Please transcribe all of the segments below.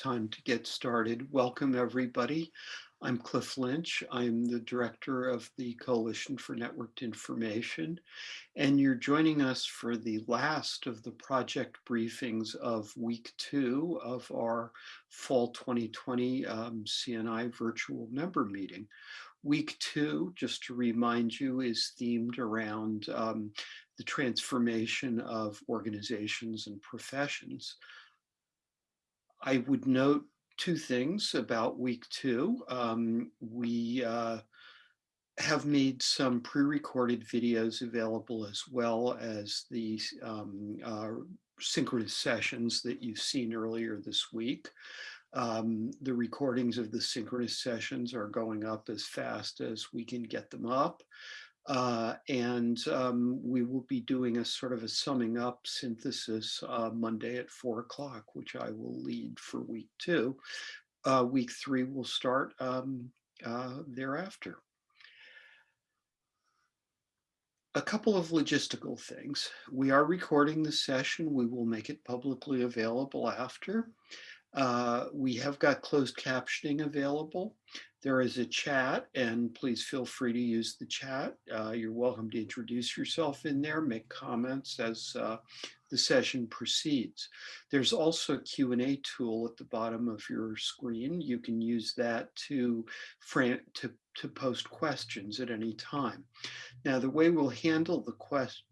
time to get started. Welcome, everybody. I'm Cliff Lynch. I'm the director of the Coalition for Networked Information, and you're joining us for the last of the project briefings of week two of our fall 2020 um, CNI virtual member meeting. Week two, just to remind you, is themed around um, the transformation of organizations and professions. I would note two things about week two. Um, we uh, have made some pre-recorded videos available as well as the um, uh, synchronous sessions that you've seen earlier this week. Um, the recordings of the synchronous sessions are going up as fast as we can get them up. Uh, and um, we will be doing a sort of a summing up synthesis uh, Monday at four o'clock, which I will lead for week two. Uh, week three will start um, uh, thereafter. A couple of logistical things. We are recording the session. We will make it publicly available after. Uh, we have got closed captioning available. There is a chat and please feel free to use the chat. Uh, you're welcome to introduce yourself in there, make comments as uh, the session proceeds. There's also a Q&A tool at the bottom of your screen. You can use that to, to, to post questions at any time. Now, the way we'll handle the question,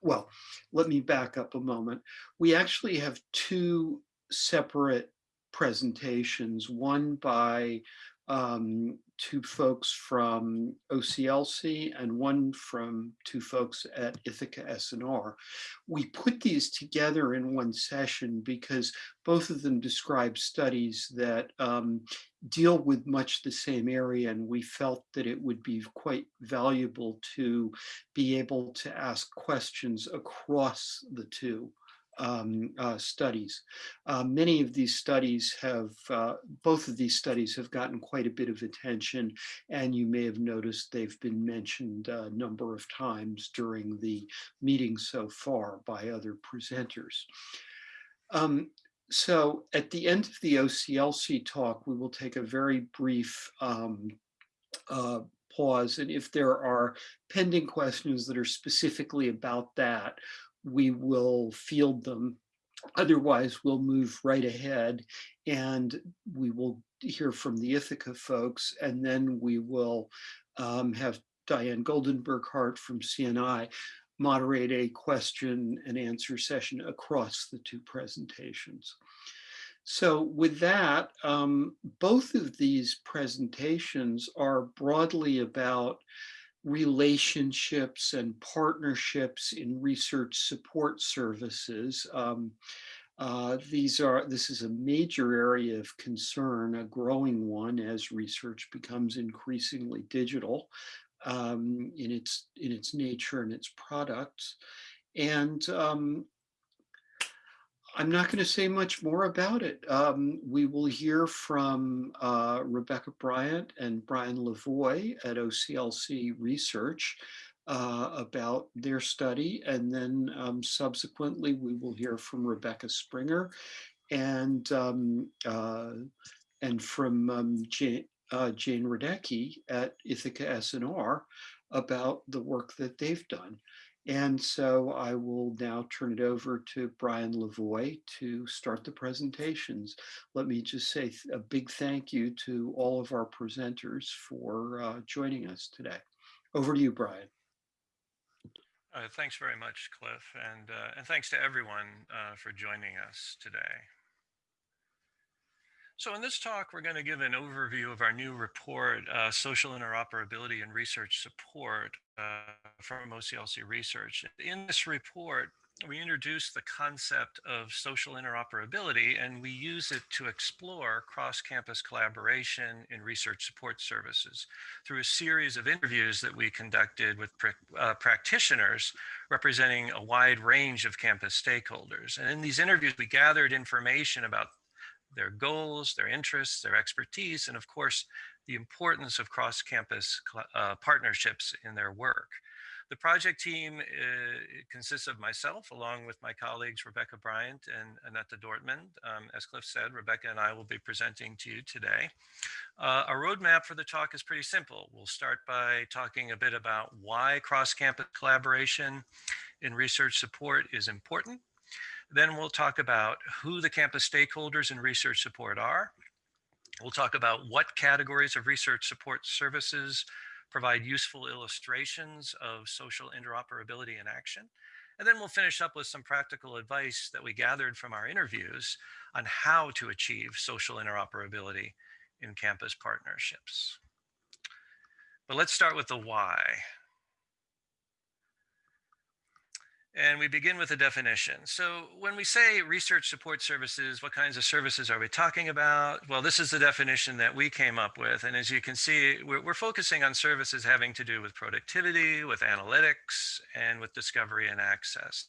well, let me back up a moment. We actually have two separate presentations, one by um, two folks from OCLC and one from two folks at Ithaka SNR. We put these together in one session because both of them describe studies that um, deal with much the same area and we felt that it would be quite valuable to be able to ask questions across the two um, uh, studies. Uh, many of these studies have, uh, both of these studies have gotten quite a bit of attention and you may have noticed they've been mentioned a number of times during the meeting so far by other presenters. Um, so at the end of the OCLC talk, we will take a very brief um, uh, pause. And if there are pending questions that are specifically about that, we will field them. Otherwise, we'll move right ahead and we will hear from the Ithaka folks, and then we will um, have Diane Goldenberg-Hart from CNI moderate a question and answer session across the two presentations. So with that, um, both of these presentations are broadly about relationships and partnerships in research support services. Um, uh, these are, this is a major area of concern, a growing one as research becomes increasingly digital um, in its in its nature and its products. And um, I'm not going to say much more about it. Um, we will hear from uh, Rebecca Bryant and Brian Lavoie at OCLC Research uh, about their study. And then um, subsequently, we will hear from Rebecca Springer and, um, uh, and from um, Jane, uh, Jane Radecki at Ithaka SNR about the work that they've done. And so I will now turn it over to Brian Lavoie to start the presentations. Let me just say a big thank you to all of our presenters for uh, joining us today. Over to you, Brian. Uh, thanks very much, Cliff, and, uh, and thanks to everyone uh, for joining us today. So in this talk, we're going to give an overview of our new report, uh, Social Interoperability and Research Support uh, from OCLC Research. In this report, we introduce the concept of social interoperability and we use it to explore cross-campus collaboration in research support services through a series of interviews that we conducted with uh, practitioners representing a wide range of campus stakeholders. And in these interviews, we gathered information about their goals, their interests, their expertise, and of course, the importance of cross-campus uh, partnerships in their work. The project team uh, consists of myself, along with my colleagues Rebecca Bryant and Annette Dortmund. Um, as Cliff said, Rebecca and I will be presenting to you today. Uh, our roadmap for the talk is pretty simple. We'll start by talking a bit about why cross-campus collaboration in research support is important. Then we'll talk about who the campus stakeholders and research support are. We'll talk about what categories of research support services provide useful illustrations of social interoperability in action. And then we'll finish up with some practical advice that we gathered from our interviews on how to achieve social interoperability in campus partnerships. But let's start with the why. And we begin with a definition. So when we say research support services, what kinds of services are we talking about? Well, this is the definition that we came up with. And as you can see, we're, we're focusing on services having to do with productivity, with analytics, and with discovery and access,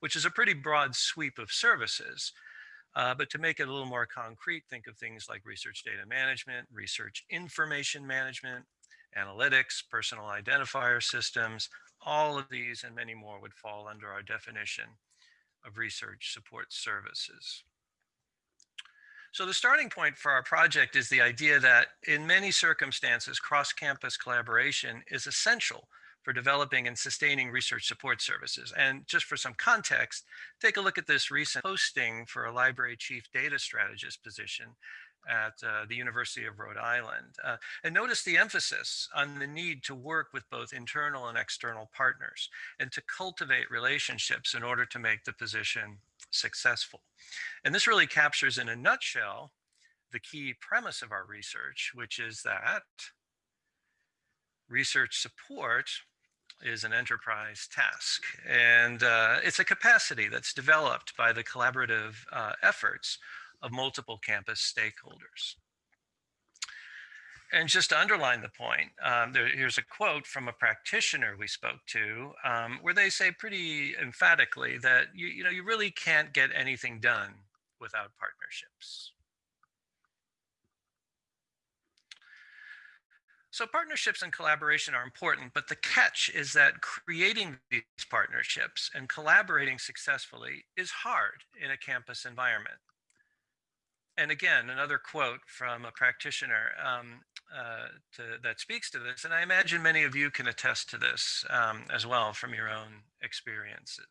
which is a pretty broad sweep of services. Uh, but to make it a little more concrete, think of things like research data management, research information management, analytics, personal identifier systems, all of these and many more would fall under our definition of research support services. So the starting point for our project is the idea that in many circumstances, cross-campus collaboration is essential for developing and sustaining research support services. And just for some context, take a look at this recent posting for a library chief data strategist position at uh, the University of Rhode Island. Uh, and notice the emphasis on the need to work with both internal and external partners and to cultivate relationships in order to make the position successful. And this really captures in a nutshell the key premise of our research, which is that research support is an enterprise task. And uh, it's a capacity that's developed by the collaborative uh, efforts of multiple campus stakeholders. And just to underline the point, um, there, here's a quote from a practitioner we spoke to, um, where they say pretty emphatically that you, you know you really can't get anything done without partnerships. So partnerships and collaboration are important, but the catch is that creating these partnerships and collaborating successfully is hard in a campus environment and again, another quote from a practitioner um, uh, to, that speaks to this, and I imagine many of you can attest to this um, as well from your own experiences.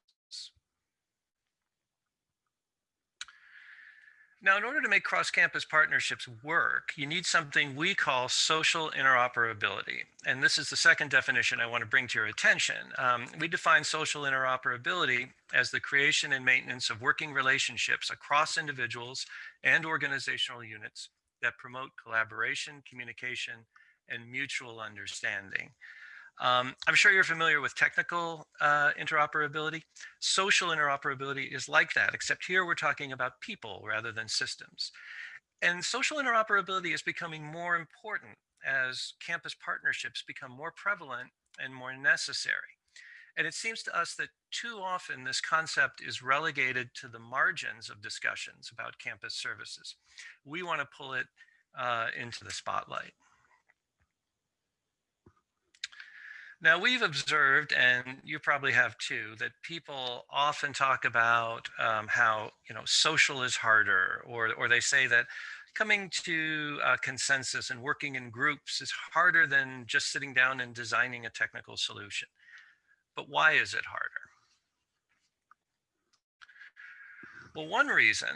Now, in order to make cross-campus partnerships work, you need something we call social interoperability. And this is the second definition I want to bring to your attention. Um, we define social interoperability as the creation and maintenance of working relationships across individuals and organizational units that promote collaboration, communication, and mutual understanding. Um, I'm sure you're familiar with technical uh, interoperability. Social interoperability is like that, except here we're talking about people rather than systems. And social interoperability is becoming more important as campus partnerships become more prevalent and more necessary. And it seems to us that too often this concept is relegated to the margins of discussions about campus services. We want to pull it uh, into the spotlight. Now we've observed, and you probably have too, that people often talk about um, how you know social is harder, or or they say that coming to consensus and working in groups is harder than just sitting down and designing a technical solution. But why is it harder? Well, one reason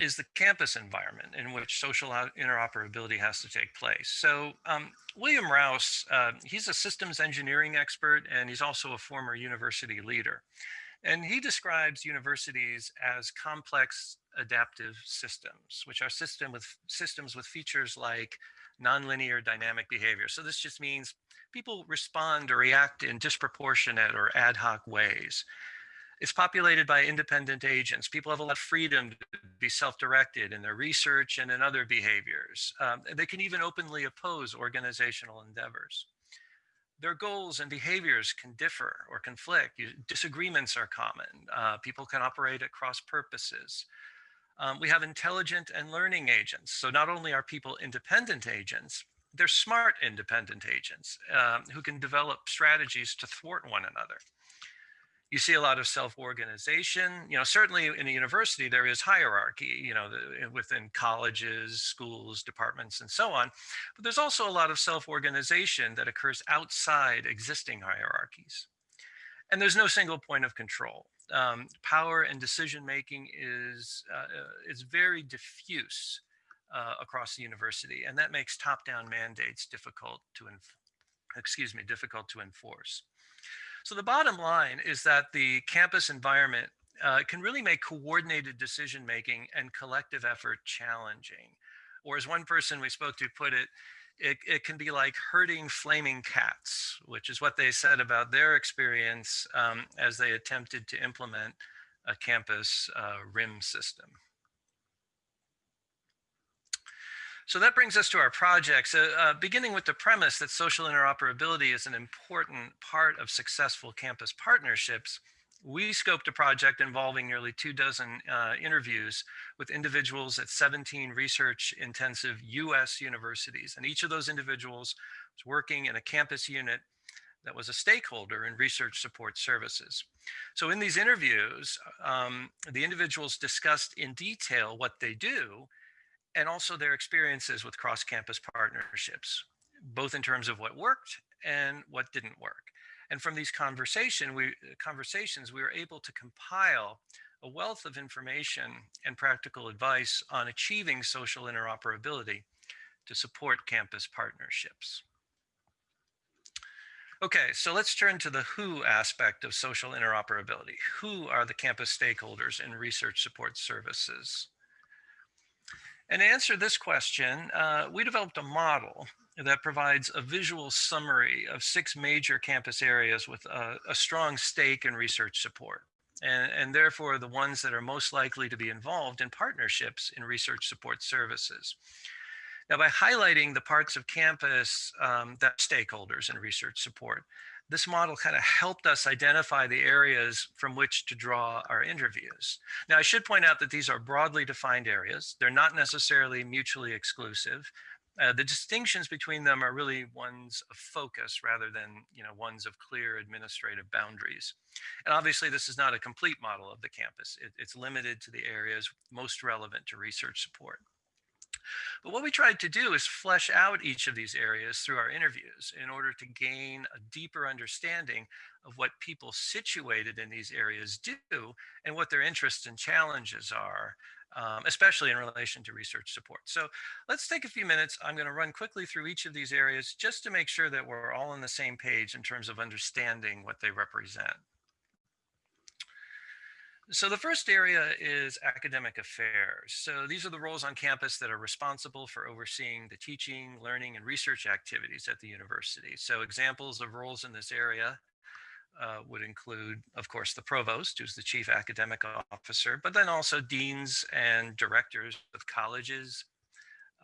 is the campus environment in which social interoperability has to take place. So um, William Rouse, uh, he's a systems engineering expert and he's also a former university leader. And he describes universities as complex adaptive systems, which are system with systems with features like nonlinear dynamic behavior. So this just means people respond or react in disproportionate or ad hoc ways. It's populated by independent agents. People have a lot of freedom to be self-directed in their research and in other behaviors. Um, they can even openly oppose organizational endeavors. Their goals and behaviors can differ or conflict. Disagreements are common. Uh, people can operate at cross purposes. Um, we have intelligent and learning agents. So not only are people independent agents, they're smart independent agents um, who can develop strategies to thwart one another. You see a lot of self-organization. You know, certainly in a university there is hierarchy. You know, the, within colleges, schools, departments, and so on. But there's also a lot of self-organization that occurs outside existing hierarchies. And there's no single point of control. Um, power and decision making is uh, uh is very diffuse uh, across the university, and that makes top-down mandates difficult to excuse me difficult to enforce. So the bottom line is that the campus environment uh, can really make coordinated decision making and collective effort challenging. Or as one person we spoke to put it, it, it can be like herding flaming cats, which is what they said about their experience um, as they attempted to implement a campus uh, RIM system. So that brings us to our projects, So uh, beginning with the premise that social interoperability is an important part of successful campus partnerships, we scoped a project involving nearly two dozen uh, interviews with individuals at 17 research intensive US universities. And each of those individuals was working in a campus unit that was a stakeholder in research support services. So in these interviews, um, the individuals discussed in detail what they do and also their experiences with cross-campus partnerships, both in terms of what worked and what didn't work. And from these conversation, we, conversations, we were able to compile a wealth of information and practical advice on achieving social interoperability to support campus partnerships. Okay, so let's turn to the who aspect of social interoperability. Who are the campus stakeholders in research support services? And to answer this question, uh, we developed a model that provides a visual summary of six major campus areas with a, a strong stake in research support. And, and, therefore the ones that are most likely to be involved in partnerships in research support services. Now, by highlighting the parts of campus um, that stakeholders in research support, this model kind of helped us identify the areas from which to draw our interviews. Now, I should point out that these are broadly defined areas. They're not necessarily mutually exclusive. Uh, the distinctions between them are really ones of focus rather than you know ones of clear administrative boundaries. And obviously this is not a complete model of the campus. It, it's limited to the areas most relevant to research support. But what we tried to do is flesh out each of these areas through our interviews in order to gain a deeper understanding of what people situated in these areas do and what their interests and challenges are, um, especially in relation to research support. So let's take a few minutes. I'm going to run quickly through each of these areas just to make sure that we're all on the same page in terms of understanding what they represent. So the first area is academic affairs. So these are the roles on campus that are responsible for overseeing the teaching, learning, and research activities at the university. So examples of roles in this area uh, would include, of course, the provost, who's the chief academic officer, but then also deans and directors of colleges,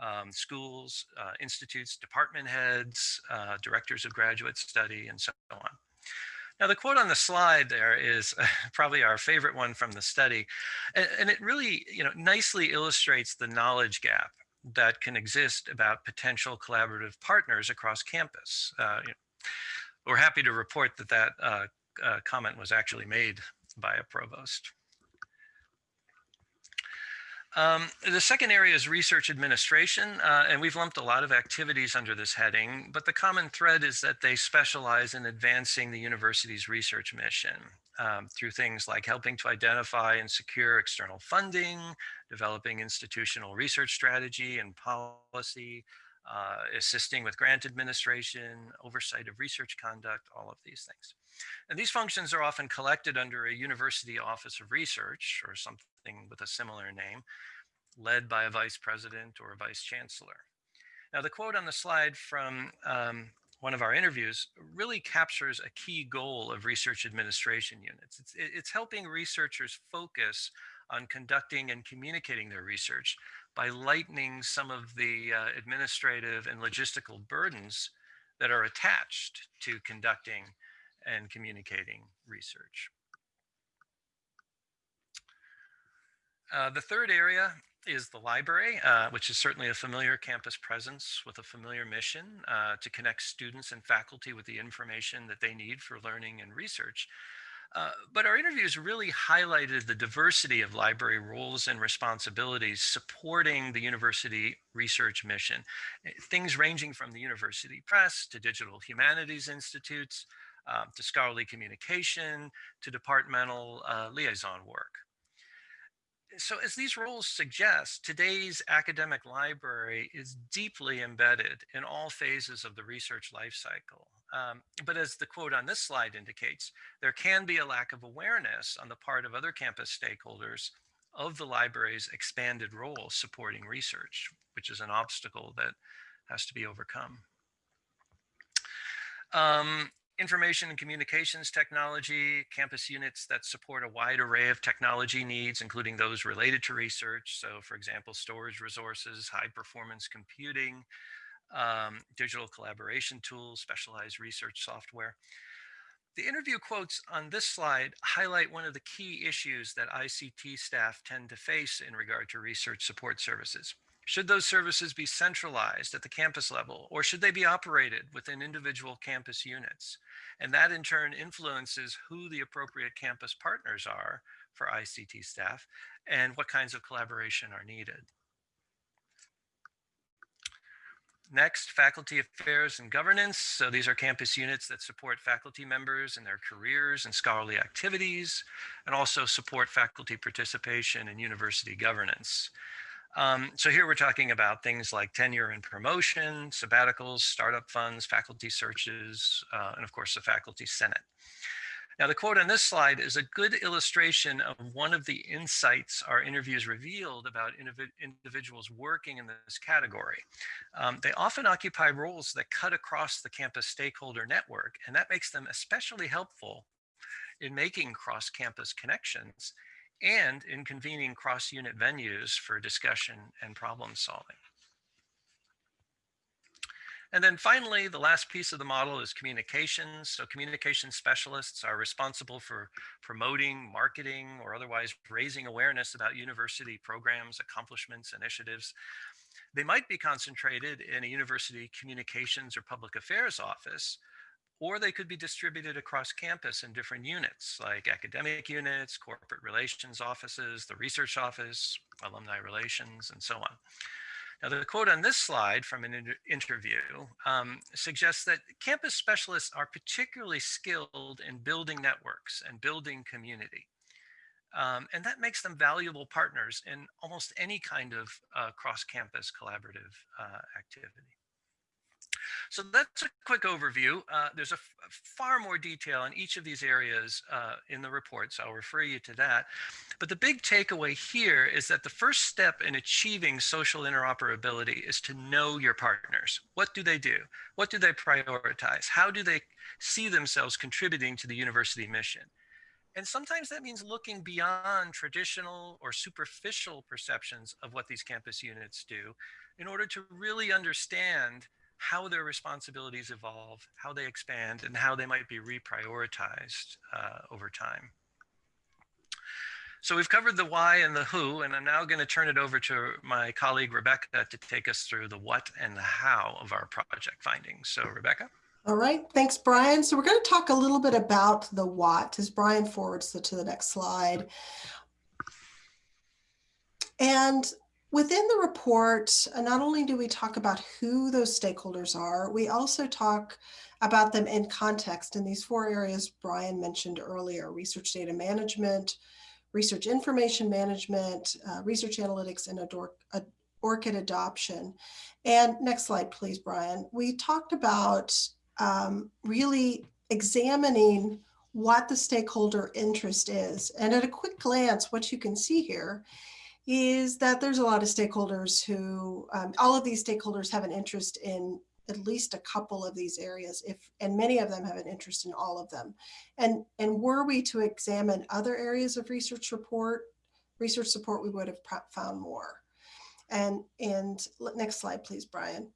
um, schools, uh, institutes, department heads, uh, directors of graduate study, and so on. Now, the quote on the slide there is probably our favorite one from the study. And, it really, you know, nicely illustrates the knowledge gap that can exist about potential collaborative partners across campus. Uh, you know, we're happy to report that that uh, uh, comment was actually made by a provost. Um, the second area is research administration, uh, and we've lumped a lot of activities under this heading, but the common thread is that they specialize in advancing the university's research mission um, through things like helping to identify and secure external funding, developing institutional research strategy and policy, uh, assisting with grant administration, oversight of research conduct, all of these things. And these functions are often collected under a university office of research or something with a similar name, led by a vice president or a vice chancellor. Now the quote on the slide from um, one of our interviews really captures a key goal of research administration units. It's, it's helping researchers focus on conducting and communicating their research by lightening some of the uh, administrative and logistical burdens that are attached to conducting and communicating research. Uh, the third area is the library, uh, which is certainly a familiar campus presence with a familiar mission uh, to connect students and faculty with the information that they need for learning and research. Uh, but our interviews really highlighted the diversity of library roles and responsibilities supporting the university research mission. Eh, things ranging from the university press to digital humanities institutes, um, to scholarly communication, to departmental uh, liaison work so as these roles suggest, today's academic library is deeply embedded in all phases of the research lifecycle. Um, but as the quote on this slide indicates, there can be a lack of awareness on the part of other campus stakeholders of the library's expanded role supporting research, which is an obstacle that has to be overcome. Um, information and communications technology, campus units that support a wide array of technology needs, including those related to research. So for example, storage resources, high performance computing, um, digital collaboration tools, specialized research software. The interview quotes on this slide highlight one of the key issues that ICT staff tend to face in regard to research support services. Should those services be centralized at the campus level or should they be operated within individual campus units? And that in turn influences who the appropriate campus partners are for ICT staff and what kinds of collaboration are needed. Next, faculty affairs and governance. So these are campus units that support faculty members in their careers and scholarly activities, and also support faculty participation in university governance. Um, so here we're talking about things like tenure and promotion, sabbaticals, startup funds, faculty searches, uh, and of course the faculty senate. Now the quote on this slide is a good illustration of one of the insights our interviews revealed about individuals working in this category. Um, they often occupy roles that cut across the campus stakeholder network, and that makes them especially helpful in making cross-campus connections and in convening cross-unit venues for discussion and problem solving. And then finally, the last piece of the model is communications. So communication specialists are responsible for promoting, marketing, or otherwise raising awareness about university programs, accomplishments, initiatives. They might be concentrated in a university communications or public affairs office, or they could be distributed across campus in different units like academic units, corporate relations offices, the research office, alumni relations, and so on. Now, the quote on this slide from an inter interview um, suggests that campus specialists are particularly skilled in building networks and building community. Um, and that makes them valuable partners in almost any kind of uh, cross-campus collaborative uh, activity. So that's a quick overview. Uh, there's a far more detail on each of these areas uh, in the report, so I'll refer you to that. But the big takeaway here is that the first step in achieving social interoperability is to know your partners. What do they do? What do they prioritize? How do they see themselves contributing to the university mission? And sometimes that means looking beyond traditional or superficial perceptions of what these campus units do in order to really understand how their responsibilities evolve, how they expand, and how they might be reprioritized uh, over time. So we've covered the why and the who, and I'm now going to turn it over to my colleague Rebecca to take us through the what and the how of our project findings. So Rebecca. All right, thanks, Brian. So we're going to talk a little bit about the what as Brian forwards to the next slide. And Within the report, uh, not only do we talk about who those stakeholders are, we also talk about them in context in these four areas Brian mentioned earlier, research data management, research information management, uh, research analytics, and ORCID adoption. And next slide, please, Brian. We talked about um, really examining what the stakeholder interest is. And at a quick glance, what you can see here is that there's a lot of stakeholders who, um, all of these stakeholders have an interest in at least a couple of these areas, if and many of them have an interest in all of them. And, and were we to examine other areas of research report, research support, we would have found more. And, and next slide, please, Brian.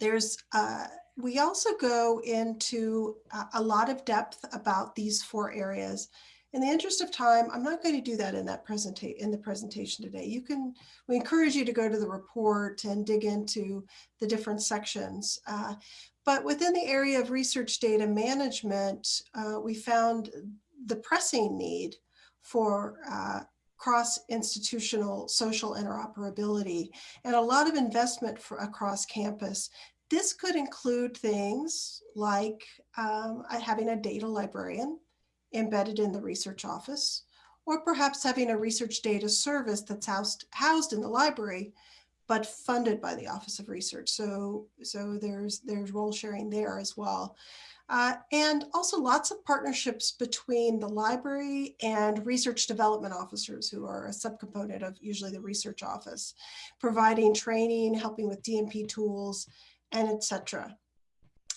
There's, uh, we also go into a, a lot of depth about these four areas In the interest of time, I'm not going to do that in that presentation in the presentation today. You can, we encourage you to go to the report and dig into the different sections. Uh, but within the area of research data management, uh, we found the pressing need for uh, cross-institutional social interoperability and a lot of investment for across campus. This could include things like um, having a data librarian embedded in the research office, or perhaps having a research data service that's housed, housed in the library, but funded by the Office of Research. So, so there's, there's role sharing there as well. Uh, and also lots of partnerships between the library and research development officers who are a subcomponent of usually the research office, providing training, helping with DMP tools, and etc.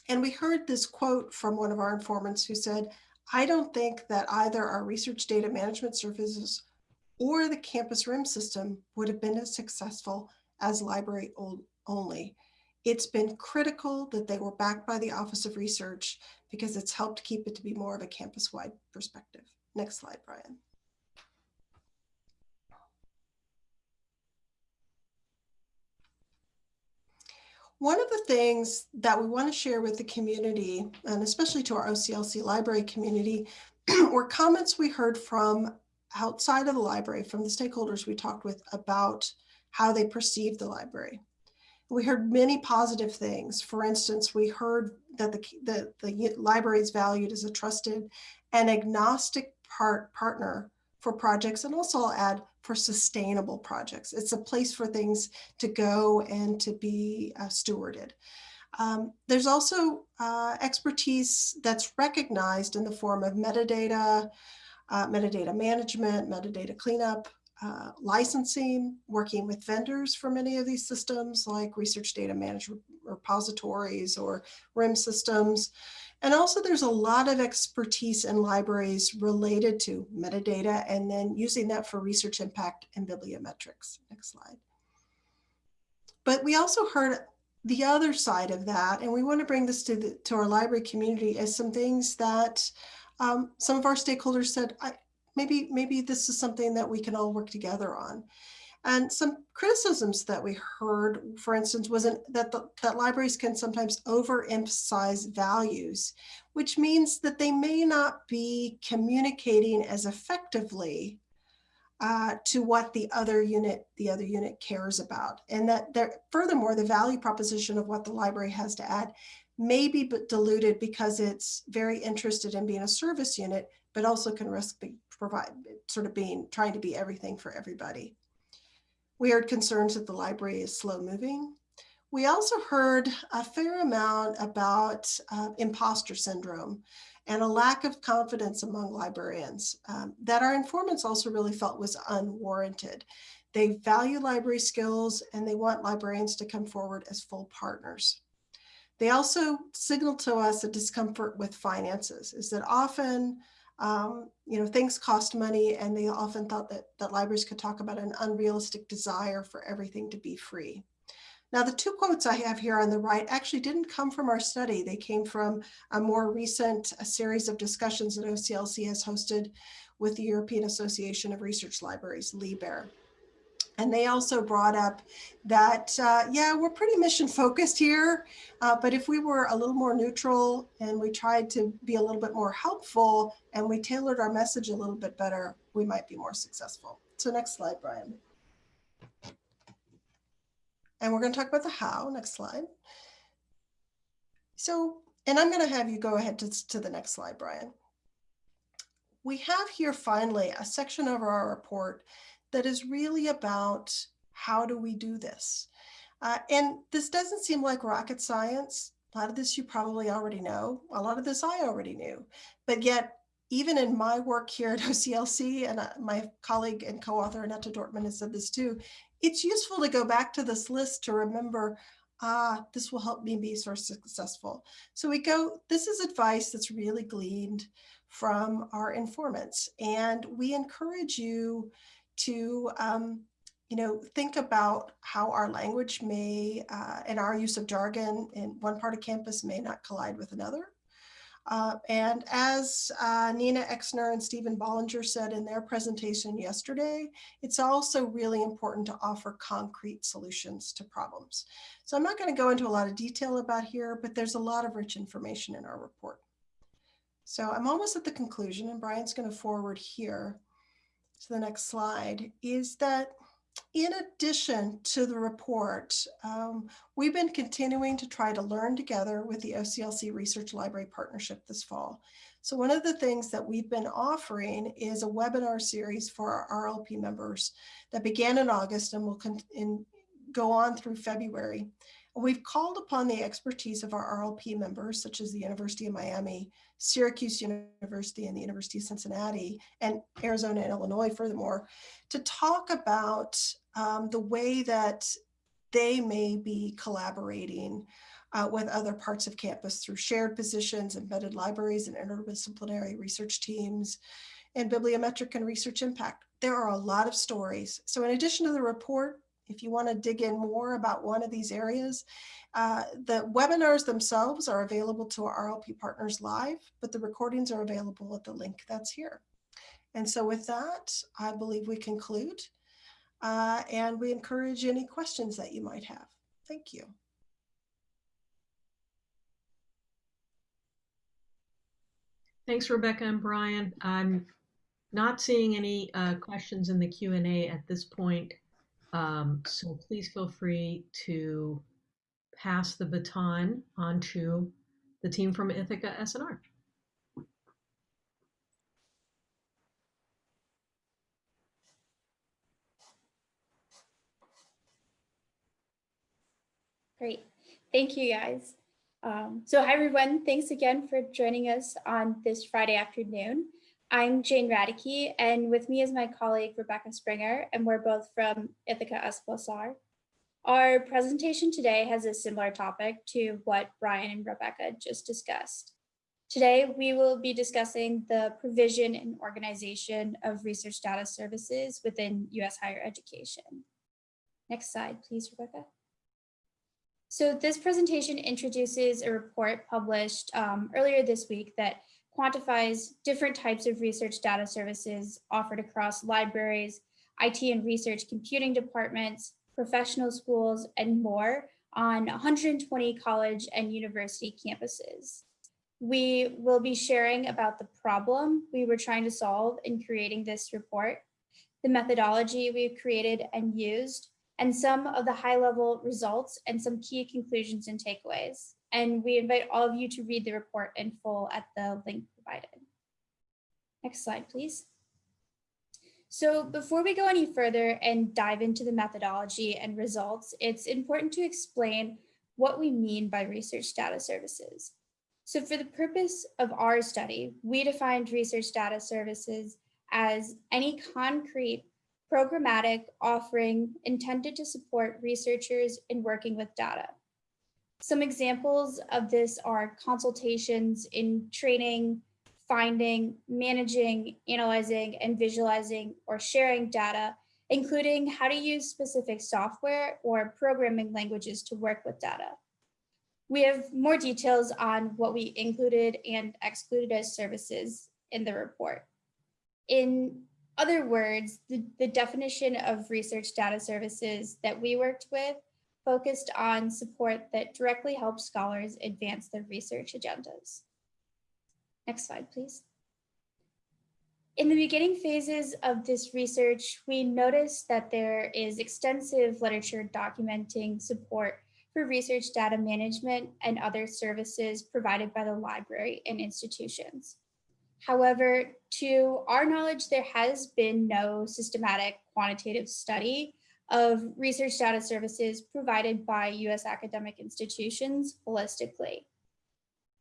And we heard this quote from one of our informants who said, I don't think that either our research data management services or the campus RIM system would have been as successful as library only. It's been critical that they were backed by the Office of Research because it's helped keep it to be more of a campus-wide perspective. Next slide, Brian. One of the things that we want to share with the community, and especially to our OCLC library community, were comments we heard from outside of the library, from the stakeholders we talked with about how they perceive the library. We heard many positive things. For instance, we heard that the, the, the library is valued as a trusted and agnostic part, partner for projects, and also I'll add for sustainable projects. It's a place for things to go and to be uh, stewarded. Um, there's also uh, expertise that's recognized in the form of metadata, uh, metadata management, metadata cleanup, uh, licensing, working with vendors for many of these systems like research data management repositories or RIM systems, and also there's a lot of expertise in libraries related to metadata and then using that for research impact and bibliometrics. Next slide. But we also heard the other side of that, and we want to bring this to, the, to our library community as some things that um, some of our stakeholders said, maybe, maybe this is something that we can all work together on. And some criticisms that we heard, for instance, was that, the, that libraries can sometimes overemphasize values, which means that they may not be communicating as effectively uh, to what the other unit the other unit cares about. And that there, furthermore, the value proposition of what the library has to add may be diluted because it's very interested in being a service unit, but also can risk be, provide sort of being trying to be everything for everybody. We heard concerns that the library is slow moving. We also heard a fair amount about uh, imposter syndrome and a lack of confidence among librarians um, that our informants also really felt was unwarranted. They value library skills and they want librarians to come forward as full partners. They also signaled to us a discomfort with finances, is that often um, you know, things cost money and they often thought that, that libraries could talk about an unrealistic desire for everything to be free. Now, the two quotes I have here on the right actually didn't come from our study. They came from a more recent a series of discussions that OCLC has hosted with the European Association of Research Libraries, LIBER. And they also brought up that, uh, yeah, we're pretty mission focused here, uh, but if we were a little more neutral and we tried to be a little bit more helpful and we tailored our message a little bit better, we might be more successful. So next slide, Brian. And we're going to talk about the how. Next slide. So, and I'm going to have you go ahead to, to the next slide, Brian. We have here finally a section of our report that is really about how do we do this? Uh, and this doesn't seem like rocket science. A lot of this you probably already know. A lot of this I already knew. But yet, even in my work here at OCLC, and uh, my colleague and co-author Annette Dortmund has said this too, it's useful to go back to this list to remember, ah, this will help me be so successful. So we go, this is advice that's really gleaned from our informants. And we encourage you to um, you know, think about how our language may, uh, and our use of jargon in one part of campus may not collide with another. Uh, and as uh, Nina Exner and Stephen Bollinger said in their presentation yesterday, it's also really important to offer concrete solutions to problems. So I'm not going to go into a lot of detail about here, but there's a lot of rich information in our report. So I'm almost at the conclusion, and Brian's going to forward here to the next slide, is that in addition to the report, um, we've been continuing to try to learn together with the OCLC Research Library Partnership this fall. So one of the things that we've been offering is a webinar series for our RLP members that began in August and will go on through February. We've called upon the expertise of our RLP members, such as the University of Miami, Syracuse University, and the University of Cincinnati, and Arizona and Illinois, furthermore, to talk about um, the way that they may be collaborating uh, with other parts of campus through shared positions, embedded libraries, and interdisciplinary research teams, and bibliometric and research impact. There are a lot of stories. So in addition to the report, if you want to dig in more about one of these areas, uh, the webinars themselves are available to our RLP partners live, but the recordings are available at the link that's here. And so with that, I believe we conclude uh, and we encourage any questions that you might have. Thank you. Thanks, Rebecca and Brian. I'm not seeing any uh, questions in the Q&A at this point. Um, so please feel free to pass the baton on to the team from Ithaka SNR. Great. Thank you, guys. Um, so hi, everyone. Thanks again for joining us on this Friday afternoon. I'm Jane Radecki, and with me is my colleague, Rebecca Springer, and we're both from Ithaka S plus R. Our presentation today has a similar topic to what Brian and Rebecca just discussed. Today, we will be discussing the provision and organization of research data services within U.S. higher education. Next slide, please, Rebecca. So this presentation introduces a report published um, earlier this week that quantifies different types of research data services offered across libraries, IT and research computing departments, professional schools, and more on 120 college and university campuses. We will be sharing about the problem we were trying to solve in creating this report, the methodology we've created and used, and some of the high level results and some key conclusions and takeaways and we invite all of you to read the report in full at the link provided. Next slide, please. So before we go any further and dive into the methodology and results, it's important to explain what we mean by research data services. So for the purpose of our study, we defined research data services as any concrete programmatic offering intended to support researchers in working with data. Some examples of this are consultations in training, finding, managing, analyzing, and visualizing or sharing data, including how to use specific software or programming languages to work with data. We have more details on what we included and excluded as services in the report. In other words, the, the definition of research data services that we worked with focused on support that directly helps scholars advance their research agendas. Next slide, please. In the beginning phases of this research, we noticed that there is extensive literature documenting support for research data management and other services provided by the library and institutions. However, to our knowledge, there has been no systematic quantitative study of research data services provided by US academic institutions holistically.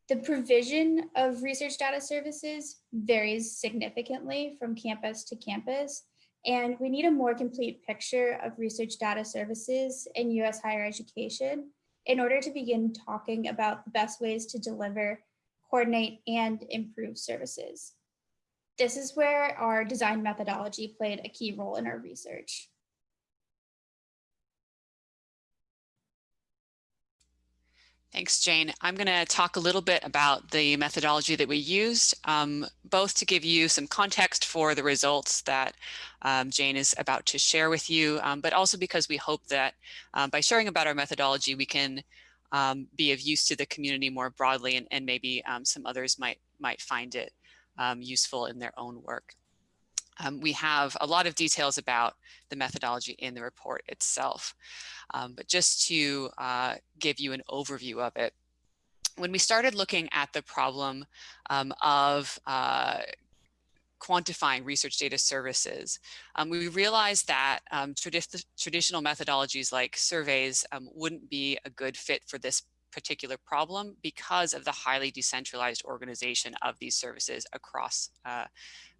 The provision of research data services varies significantly from campus to campus, and we need a more complete picture of research data services in US higher education in order to begin talking about the best ways to deliver, coordinate, and improve services. This is where our design methodology played a key role in our research. Thanks, Jane. I'm going to talk a little bit about the methodology that we used, um, both to give you some context for the results that um, Jane is about to share with you, um, but also because we hope that um, by sharing about our methodology, we can um, be of use to the community more broadly and, and maybe um, some others might, might find it useful in their own work. Um, we have a lot of details about the methodology in the report itself. Um, but just to uh, give you an overview of it, when we started looking at the problem um, of uh, quantifying research data services, um, we realized that um, tradi traditional methodologies like surveys um, wouldn't be a good fit for this particular problem because of the highly decentralized organization of these services across uh,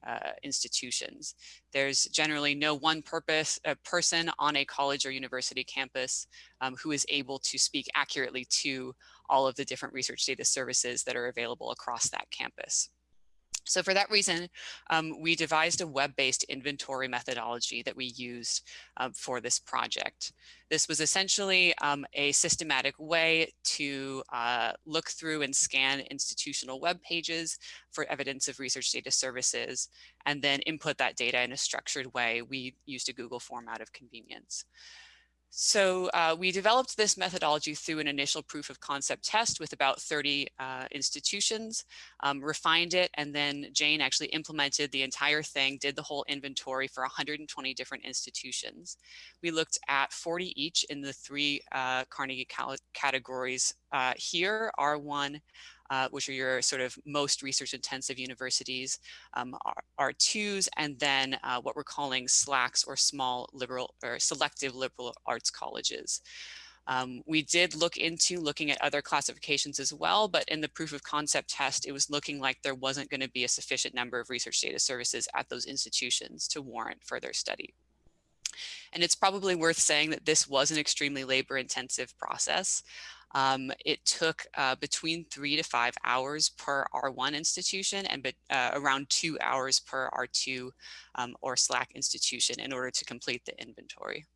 uh, institutions. There's generally no one purpose uh, person on a college or university campus um, who is able to speak accurately to all of the different research data services that are available across that campus. So for that reason, um, we devised a web-based inventory methodology that we used um, for this project. This was essentially um, a systematic way to uh, look through and scan institutional web pages for evidence of research data services, and then input that data in a structured way. We used a Google form out of convenience. So uh, we developed this methodology through an initial proof of concept test with about 30 uh, institutions, um, refined it, and then Jane actually implemented the entire thing, did the whole inventory for 120 different institutions. We looked at 40 each in the three uh, Carnegie categories uh, here, R1, uh, which are your sort of most research intensive universities, um, R2s, and then uh, what we're calling SLACs or small liberal or selective liberal arts colleges. Um, we did look into looking at other classifications as well, but in the proof of concept test, it was looking like there wasn't going to be a sufficient number of research data services at those institutions to warrant further study. And it's probably worth saying that this was an extremely labor intensive process. Um, it took uh, between three to five hours per R1 institution and uh, around two hours per R2 um, or SLAC institution in order to complete the inventory.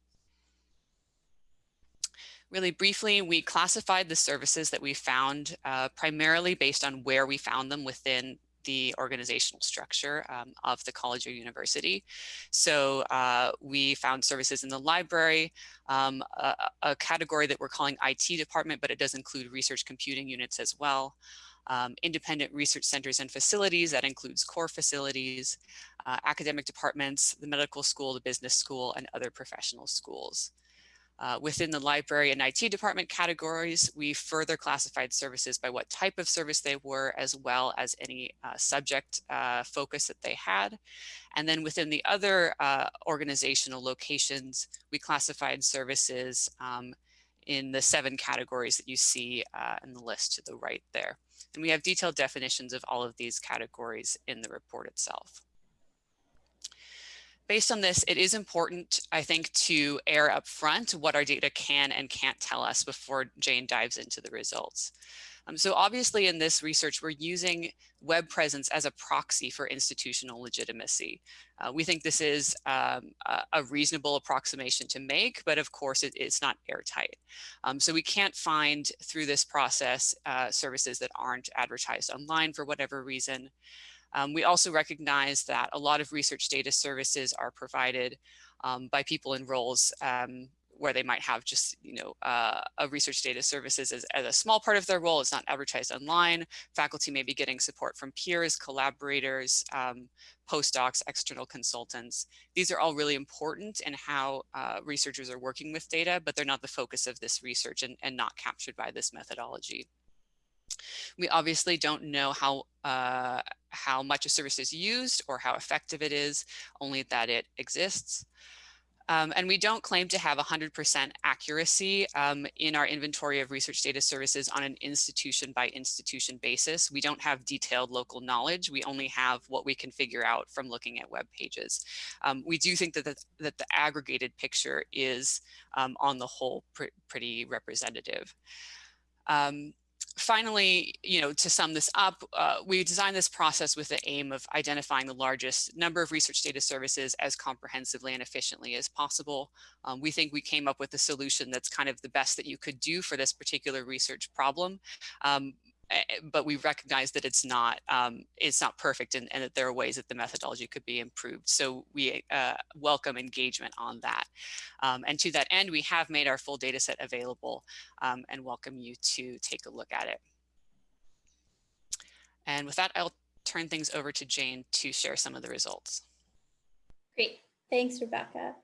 Really briefly, we classified the services that we found uh, primarily based on where we found them within the organizational structure um, of the college or university. So uh, we found services in the library, um, a, a, category that we're calling IT department, but it does include research computing units as well. Um, independent research centers and facilities, that includes core facilities, uh, academic departments, the medical school, the business school, and other professional schools. Uh, within the library and IT department categories, we further classified services by what type of service they were, as well as any uh, subject uh, focus that they had. And then within the other uh, organizational locations, we classified services um, in the seven categories that you see uh, in the list to the right there. And we have detailed definitions of all of these categories in the report itself based on this, it is important, I think, to air up front what our data can and can't tell us before Jane dives into the results. Um, so obviously in this research, we're using web presence as a proxy for institutional legitimacy. Uh, we think this is um, a, a, reasonable approximation to make, but of course it, it's not airtight. Um, so we can't find through this process uh, services that aren't advertised online for whatever reason. Um, we also recognize that a lot of research data services are provided um, by people in roles um, where they might have just, you know, uh, a research data services as, as, a small part of their role. It's not advertised online. Faculty may be getting support from peers, collaborators, um, postdocs, external consultants. These are all really important in how uh, researchers are working with data, but they're not the focus of this research and, and not captured by this methodology. We obviously don't know how uh, how much a service is used or how effective it is, only that it exists. Um, and we don't claim to have 100% accuracy um, in our inventory of research data services on an institution by institution basis. We don't have detailed local knowledge. We only have what we can figure out from looking at web pages. Um, we do think that the, that the aggregated picture is um, on the whole pr pretty representative. Finally, you know, to sum this up, uh, we designed this process with the aim of identifying the largest number of research data services as comprehensively and efficiently as possible. Um, we think we came up with a solution that's kind of the best that you could do for this particular research problem. Um, but we recognize that it's not um, it's not perfect and, and, that there are ways that the methodology could be improved. So we uh, welcome engagement on that. Um, and to that end, we have made our full data set available um, and welcome you to take a look at it. And with that, I'll turn things over to Jane to share some of the results. Great, thanks, Rebecca.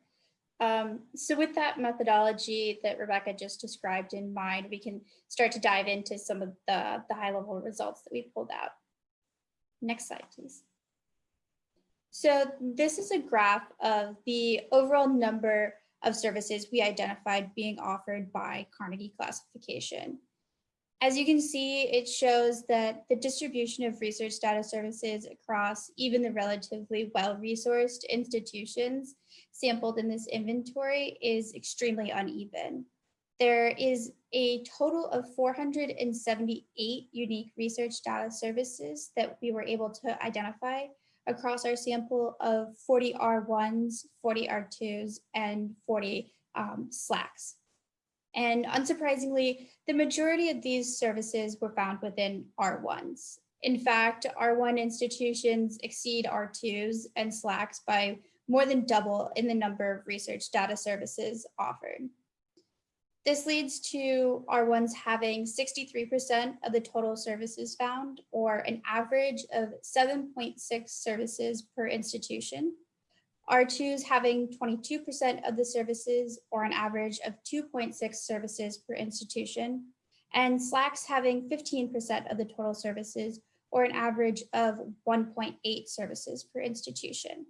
Um, so with that methodology that Rebecca just described in mind, we can start to dive into some of the, the high level results that we pulled out. Next slide, please. So this is a graph of the overall number of services we identified being offered by Carnegie classification. As you can see, it shows that the distribution of research data services across even the relatively well-resourced institutions sampled in this inventory is extremely uneven. There is a total of 478 unique research data services that we were able to identify across our sample of 40 R1s, 40 R2s, and 40 um, SLACs. And unsurprisingly, the majority of these services were found within R1s. In fact, R1 institutions exceed R2s and SLACs by more than double in the number of research data services offered. This leads to R1s having 63% of the total services found, or an average of 7.6 services per institution. R2s having 22% of the services, or an average of 2.6 services per institution, and SLACs having 15% of the total services, or an average of 1.8 services per institution.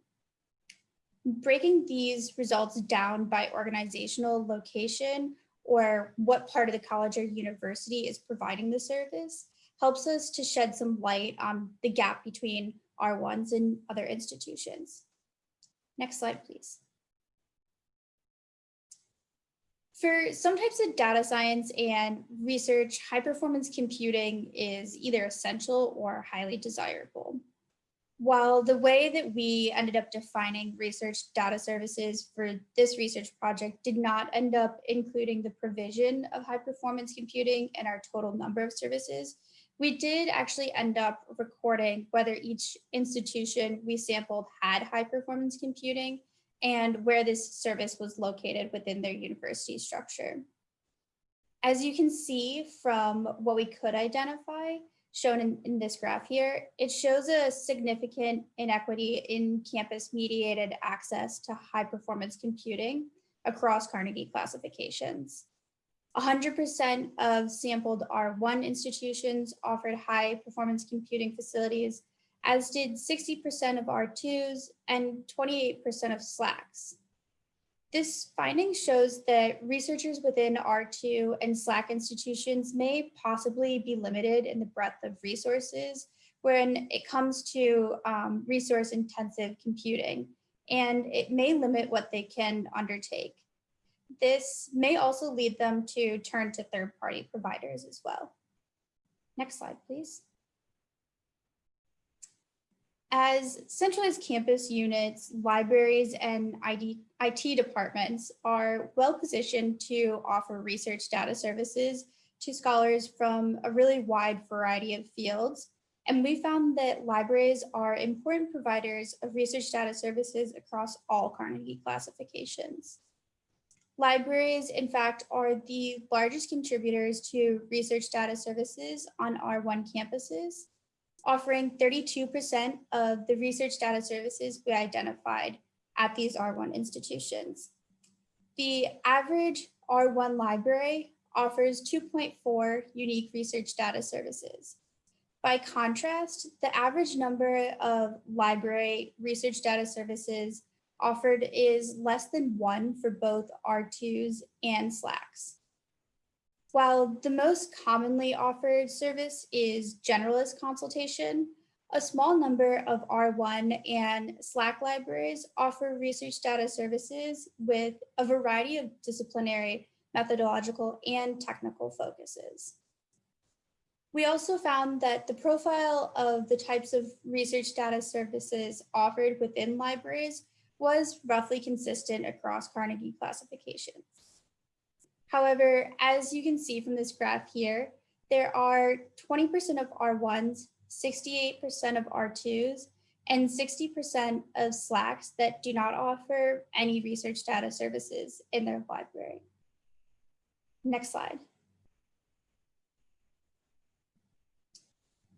Breaking these results down by organizational location or what part of the college or university is providing the service helps us to shed some light on the gap between R1s and other institutions. Next slide, please. For some types of data science and research, high performance computing is either essential or highly desirable. While the way that we ended up defining research data services for this research project did not end up including the provision of high performance computing in our total number of services, we did actually end up recording whether each institution we sampled had high performance computing and where this service was located within their university structure. As you can see from what we could identify, shown in, in this graph here, it shows a significant inequity in campus mediated access to high performance computing across Carnegie classifications. 100% of sampled R1 institutions offered high performance computing facilities, as did 60% of R2s and 28% of SLACs. This finding shows that researchers within R2 and SLAC institutions may possibly be limited in the breadth of resources when it comes to um, resource intensive computing, and it may limit what they can undertake. This may also lead them to turn to third party providers as well. Next slide, please. As centralized campus units, libraries and IT departments are well positioned to offer research data services to scholars from a really wide variety of fields. And we found that libraries are important providers of research data services across all Carnegie classifications. Libraries, in fact, are the largest contributors to research data services on R1 campuses offering 32% of the research data services we identified at these R1 institutions. The average R1 library offers 2.4 unique research data services. By contrast, the average number of library research data services offered is less than one for both R2s and SLACs. While the most commonly offered service is generalist consultation, a small number of R1 and SLAC libraries offer research data services with a variety of disciplinary, methodological, and technical focuses. We also found that the profile of the types of research data services offered within libraries was roughly consistent across Carnegie classifications. However, as you can see from this graph here, there are 20% of R1s, 68% of R2s, and 60% of SLACs that do not offer any research data services in their library. Next slide.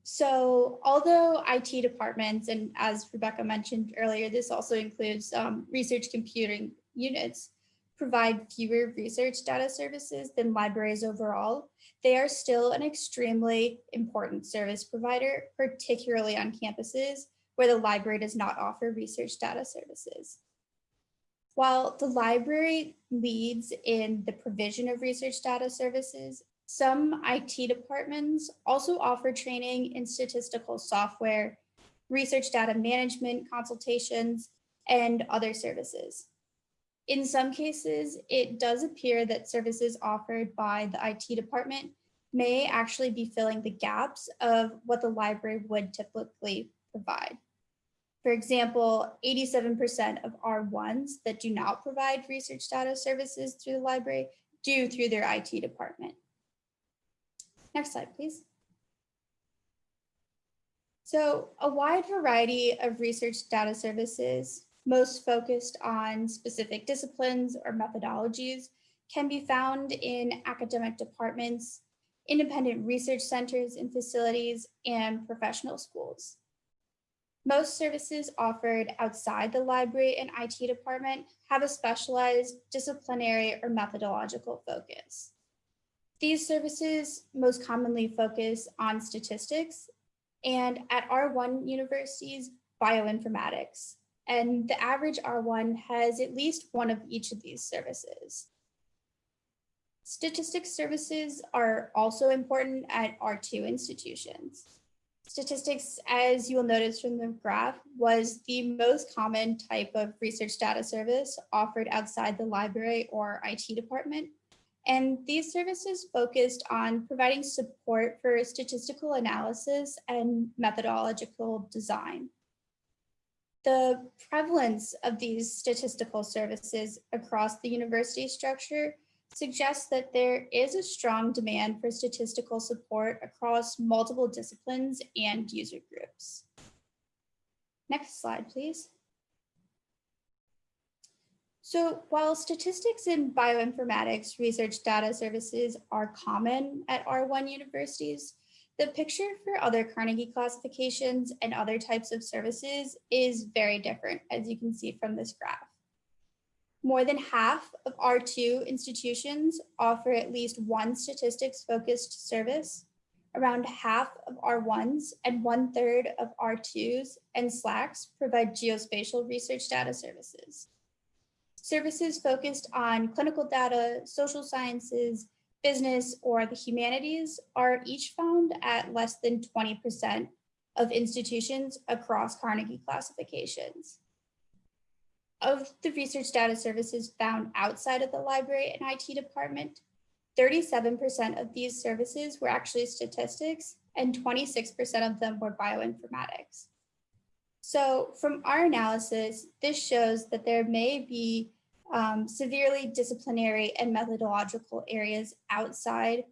So although IT departments, and as Rebecca mentioned earlier, this also includes um, research computing units, provide fewer research data services than libraries overall, they are still an extremely important service provider, particularly on campuses where the library does not offer research data services. While the library leads in the provision of research data services, some IT departments also offer training in statistical software, research data management consultations, and other services. In some cases, it does appear that services offered by the IT department may actually be filling the gaps of what the library would typically provide. For example, 87% of R1s that do not provide research data services through the library do through their IT department. Next slide, please. So a wide variety of research data services, most focused on specific disciplines or methodologies, can be found in academic departments, independent research centers and facilities, and professional schools. Most services offered outside the library and IT department have a specialized disciplinary or methodological focus. These services most commonly focus on statistics and at R1 universities, bioinformatics. And the average R1 has at least one of each of these services. Statistics services are also important at R2 institutions. Statistics, as you will notice from the graph, was the most common type of research data service offered outside the library or IT department. And these services focused on providing support for statistical analysis and methodological design. The prevalence of these statistical services across the university structure suggests that there is a strong demand for statistical support across multiple disciplines and user groups. Next slide, please. So while statistics and bioinformatics research data services are common at R1 universities, the picture for other Carnegie classifications and other types of services is very different, as you can see from this graph. More than half of R2 institutions offer at least one statistics focused service. Around half of R1s and one third of R2s and SLACs provide geospatial research data services. Services focused on clinical data, social sciences, business, or the humanities are each found at less than 20% of institutions across Carnegie classifications of the research data services found outside of the library and IT department, 37% of these services were actually statistics and 26% of them were bioinformatics. So from our analysis, this shows that there may be um, severely disciplinary and methodological areas outside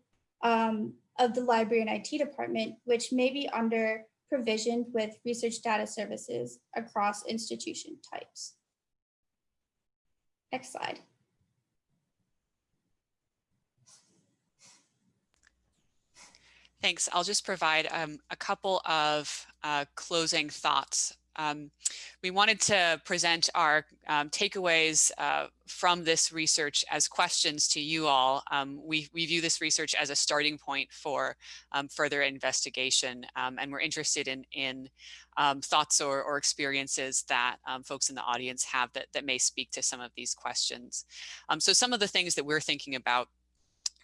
um, of the library and IT department, which may be under provisioned with research data services across institution types. Next slide. Thanks. I'll just provide um, a couple of uh, closing thoughts. Um, we wanted to present our um, takeaways uh, from this research as questions to you all. Um, we, we view this research as a starting point for um, further investigation, um, and we're interested in, in um, thoughts or, or, experiences that folks in the audience have that, that may speak to some of these questions. so some of the things that we're thinking about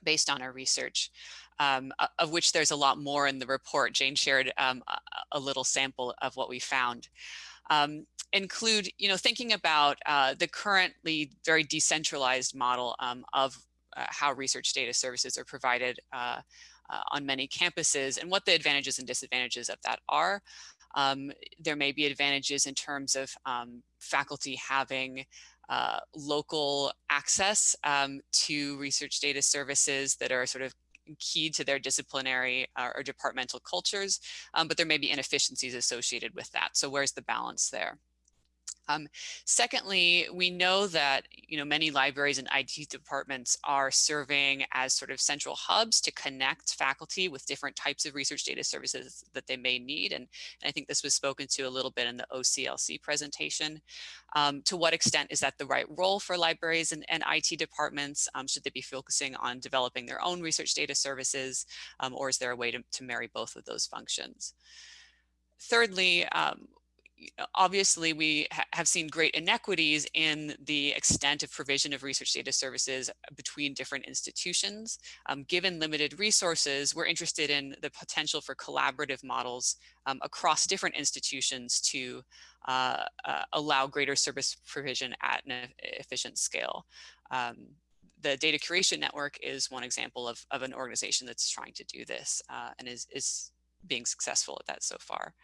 based on our research, um, of which there's a lot more in the report. Jane shared um, a, little sample of what we found. Um, include, you know, thinking about uh, the currently very decentralized model um, of uh, how research data services are provided uh, uh, on many campuses and what the advantages and disadvantages of that are. Um, there may be advantages in terms of um, faculty having uh, local access um, to research data services that are sort of key to their disciplinary uh, or departmental cultures, um, but there may be inefficiencies associated with that. So where's the balance there? Um, secondly, we know that you know many libraries and IT departments are serving as sort of central hubs to connect faculty with different types of research data services that they may need. And, and I think this was spoken to a little bit in the OCLC presentation. Um, to what extent is that the right role for libraries and, and IT departments? Um, should they be focusing on developing their own research data services? Um, or is there a way to, to marry both of those functions? Thirdly, um, obviously we ha have seen great inequities in the extent of provision of research data services between different institutions. Um, given limited resources, we're interested in the potential for collaborative models um, across different institutions to uh, uh, allow greater service provision at an efficient scale. Um, the data curation network is one example of, of an organization that's trying to do this uh, and is, is being successful at that so far.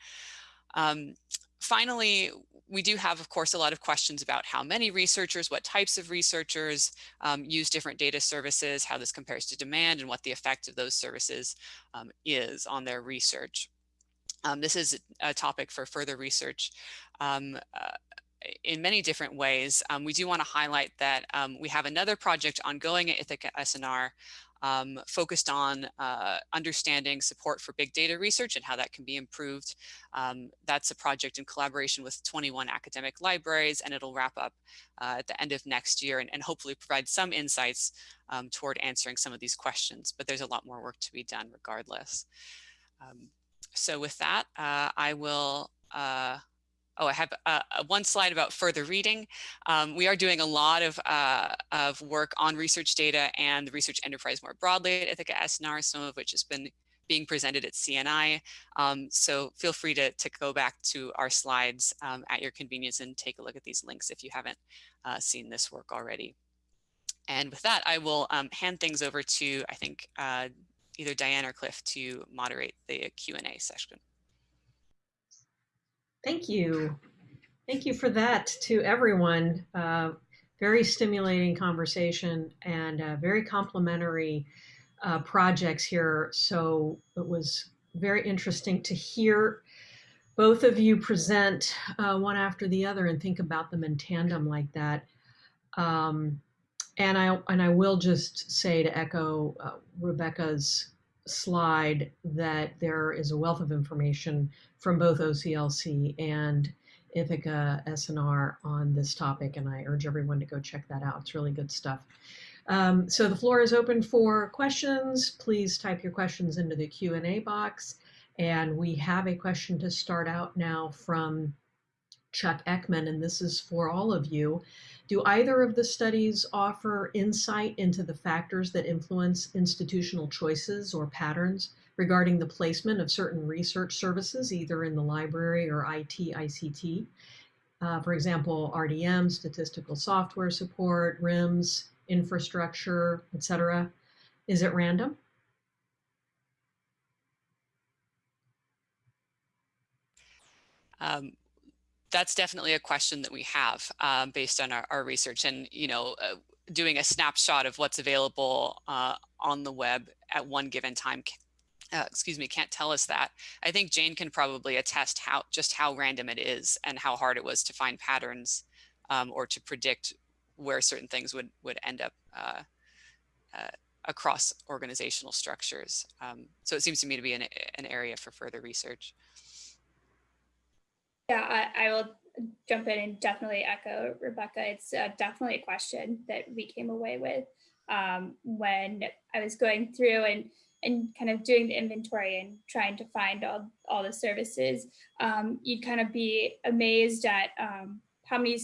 Um, finally, we do have, of course, a lot of questions about how many researchers, what types of researchers um, use different data services, how this compares to demand, and what the effect of those services um, is on their research. Um, this is a topic for further research um, uh, in many different ways. Um, we do want to highlight that um, we have another project ongoing at Ithaka S+R um, focused on uh, understanding support for big data research and how that can be improved. Um, that's a project in collaboration with 21 academic libraries and it'll wrap up uh, at the end of next year and, and hopefully provide some insights um, toward answering some of these questions, but there's a lot more work to be done regardless. Um, so with that, uh, I will uh, oh, I have uh, one slide about further reading. Um, we are doing a lot of, uh, of work on research data and the research enterprise more broadly at Ithaka S+R, some of which has been being presented at CNI. Um, so feel free to, to go back to our slides um, at your convenience and take a look at these links if you haven't uh, seen this work already. And with that, I will um, hand things over to, I think, uh, either Diane or Cliff to moderate the Q&A session. Thank you. Thank you for that to everyone. Uh, very stimulating conversation and uh, very complimentary uh, projects here. So it was very interesting to hear both of you present uh, one after the other and think about them in tandem like that. Um, and I and I will just say to echo uh, Rebecca's slide that there is a wealth of information from both OCLC and Ithaka S+R on this topic, and I urge everyone to go check that out. It's really good stuff. Um, so the floor is open for questions. Please type your questions into the Q&A box. And we have a question to start out now from Chuck Eckman, and this is for all of you. Do either of the studies offer insight into the factors that influence institutional choices or patterns regarding the placement of certain research services, either in the library or IT, ICT? Uh, for example, RDM, statistical software support, RIMS, infrastructure, etc. Is it random? Um, that's definitely a question that we have um, based on our, our, research and, you know, uh, doing a snapshot of what's available uh, on the web at one given time, uh, excuse me, can't tell us that. I think Jane can probably attest how just how random it is and how hard it was to find patterns um, or to predict where certain things would, would end up uh, uh, across organizational structures. Um, so it seems to me to be an, an area for further research. Yeah, I, I, will jump in and definitely echo Rebecca. It's uh, definitely a question that we came away with um, when I was going through and and kind of doing the inventory and trying to find all, all the services. Um, you'd kind of be amazed at um, how many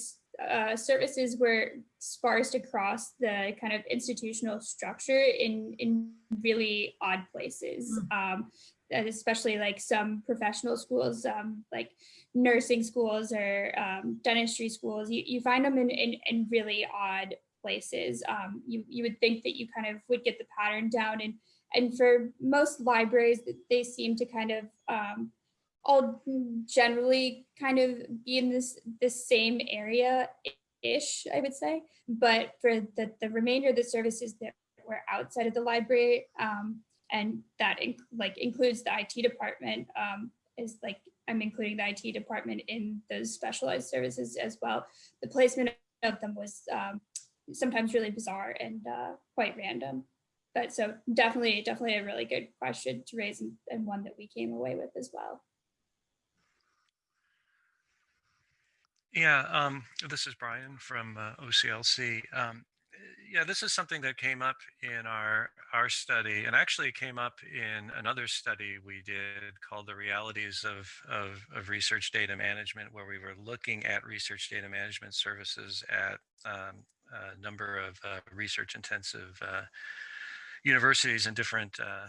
uh, services were sparse across the kind of institutional structure in in really odd places. Mm. Um, especially like some professional schools, um, like nursing schools or um, dentistry schools, you, you find them in, in, in really odd places. Um, you, you would think that you kind of would get the pattern down and, and for most libraries, they seem to kind of um, all generally kind of be in this this same area ish, I would say. But for the, the remainder of the services that were outside of the library, um, and that inc like includes the IT department, um, is like I'm including the IT department in those specialized services as well. The placement of them was um, sometimes really bizarre and uh, quite random. But so definitely, definitely a really good question to raise and, and one that we came away with as well. Yeah, um, this is Brian from uh, OCLC. Um, yeah, this is something that came up in our our study, and actually came up in another study we did called "The Realities of of, of Research Data Management," where we were looking at research data management services at um, a number of uh, research-intensive uh, universities in different uh,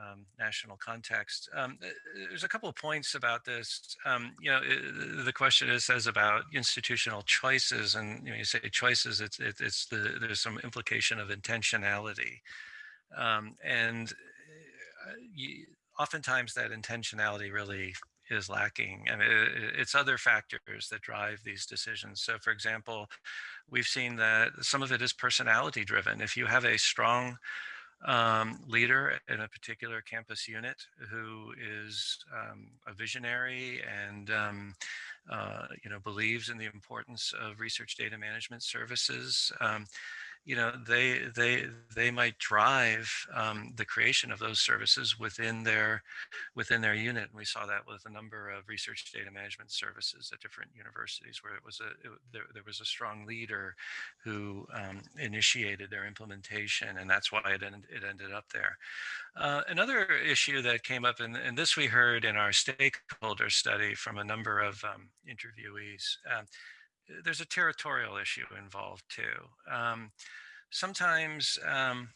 um, national context. Um, there's a couple of points about this. Um, you know, it, the question is says about institutional choices, and you, know, you say choices. It's it, it's the there's some implication of intentionality, um, and uh, you, oftentimes that intentionality really is lacking and it, it's other factors that drive these decisions so for example we've seen that some of it is personality driven if you have a strong um, leader in a particular campus unit who is um, a visionary and um, uh, you know believes in the importance of research data management services. Um, you know they they they might drive um, the creation of those services within their within their unit. And we saw that with a number of research data management services at different universities where it was a it, there, there was a strong leader who um, initiated their implementation and that's why it ended, it ended up there. Uh, another issue that came up and, and this we heard in our stakeholder study from a number of um, interviewees um, there's a territorial issue involved too. Um, sometimes, um,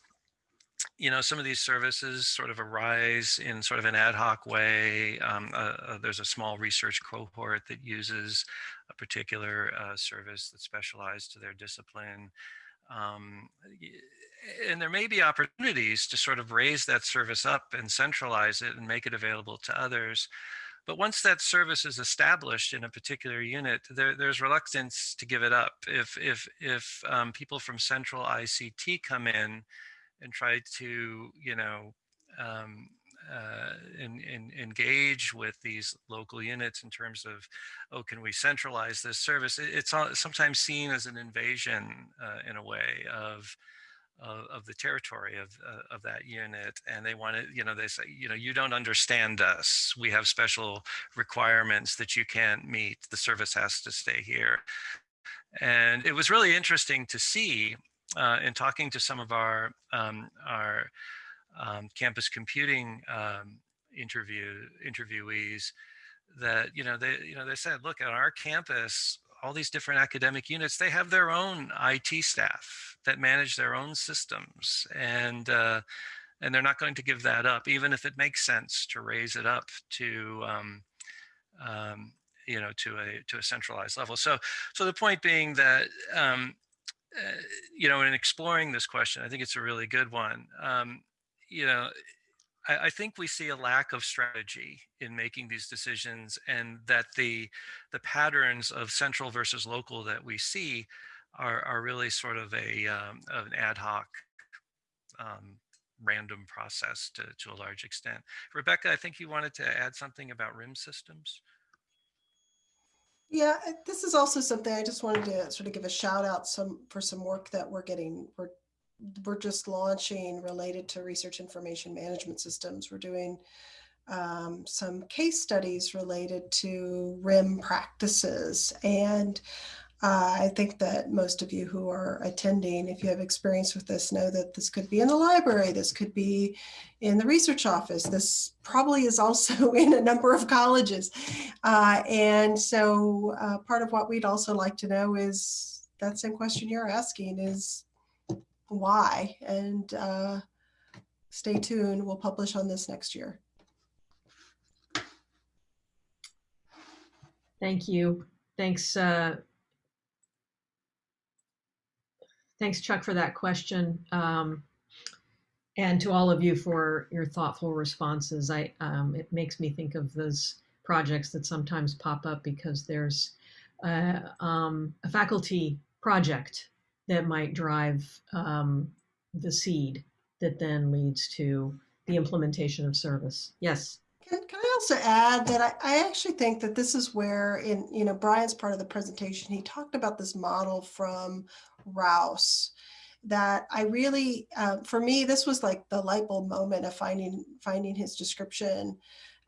you know, some of these services sort of arise in sort of an ad hoc way. Um, uh, uh, there's a small research cohort that uses a particular uh, service that's specialized to their discipline. Um, and there may be opportunities to sort of raise that service up and centralize it and make it available to others. But once that service is established in a particular unit, there, there's reluctance to give it up. If if if um, people from central ICT come in and try to, you know, um, uh, engage with these local units in terms of, oh, can we centralize this service? It's sometimes seen as an invasion uh, in a way of of, of the territory of, uh, of that unit and they want to you know they say you know you don't understand us. We have special requirements that you can't meet. The service has to stay here. And it was really interesting to see uh, in talking to some of our um, our um, campus computing um, interview interviewees that you know they you know they said look on our campus all these different academic units, they have their own IT staff that manage their own systems. And, uh, and they're not going to give that up, even if it makes sense to raise it up to, um, um, you know, to a, to a centralized level. So, so the point being that, um, uh, you know, in exploring this question, I think it's a really good one. Um, you know, I, I, think we see a lack of strategy in making these decisions and that the the patterns of central versus local that we see are, are really sort of a um, an ad hoc um, random process to, to a large extent. Rebecca, I think you wanted to add something about RIM systems. Yeah, this is also something I just wanted to sort of give a shout out some for some work that we're getting, we're we're just launching related to research information management systems. We're doing um, some case studies related to RIM practices. And uh, I think that most of you who are attending, if you have experience with this, know that this could be in the library, this could be in the research office, this probably is also in a number of colleges. Uh, and so uh, part of what we'd also like to know is that same question you're asking is, why. And uh, stay tuned. We'll publish on this next year. Thank you. Thanks. Uh, thanks, Chuck, for that question. Um, and to all of you for your thoughtful responses. I um, it makes me think of those projects that sometimes pop up because there's uh, um, a faculty project that might drive um, the seed that then leads to the implementation of service. Yes. Can, can I also add that I, I actually think that this is where in, you know, Brian's part of the presentation, he talked about this model from Rouse that I really, uh, for me, this was like the light bulb moment of finding, finding his description